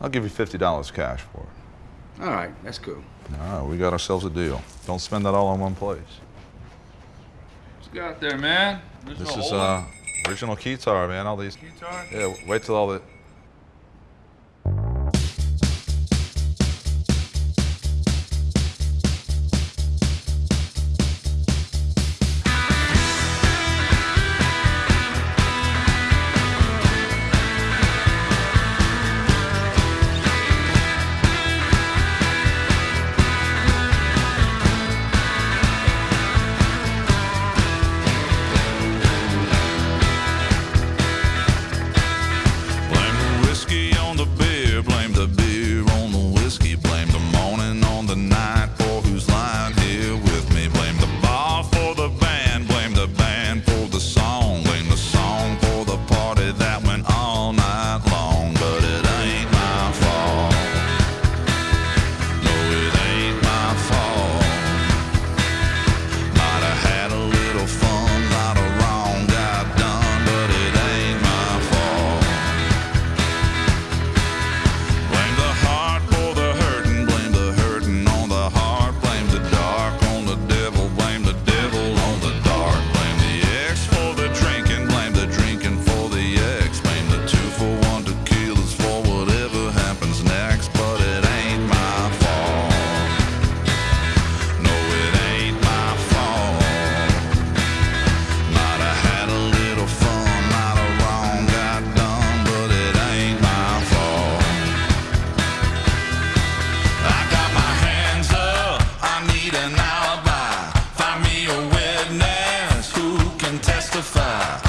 I'll give you $50 cash for it. All right, that's cool. All right, we got ourselves a deal. Don't spend that all in one place. What's got there, man? There's This no is uh, original keytar, man. All these. Guitar? Yeah, wait till all the testify.